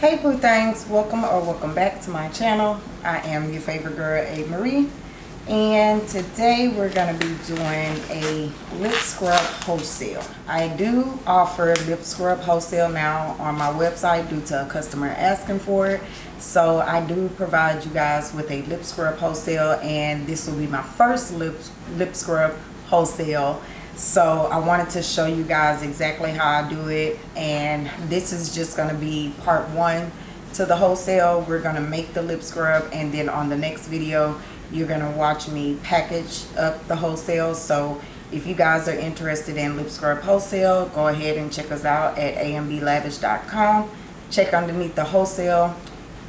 Hey Boo Things, welcome or welcome back to my channel. I am your favorite girl, A. Marie. And today we're going to be doing a lip scrub wholesale. I do offer lip scrub wholesale now on my website due to a customer asking for it. So I do provide you guys with a lip scrub wholesale and this will be my first lip, lip scrub wholesale so I wanted to show you guys exactly how I do it and this is just going to be part one to the wholesale. We're going to make the lip scrub and then on the next video you're going to watch me package up the wholesale. So if you guys are interested in lip scrub wholesale go ahead and check us out at amblavish.com check underneath the wholesale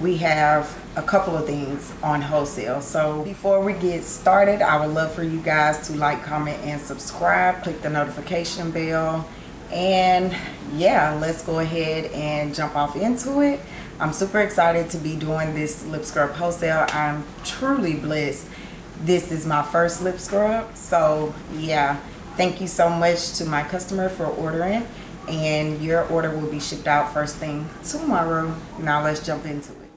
we have a couple of things on wholesale. So before we get started i would love for you guys to like comment and subscribe. Click the notification bell. And yeah let's go ahead and jump off into it. I'm super excited to be doing this lip scrub wholesale. I'm truly blessed. This is my first lip scrub. So yeah thank you so much to my customer for ordering. And your order will be shipped out first thing tomorrow. Now let's jump into it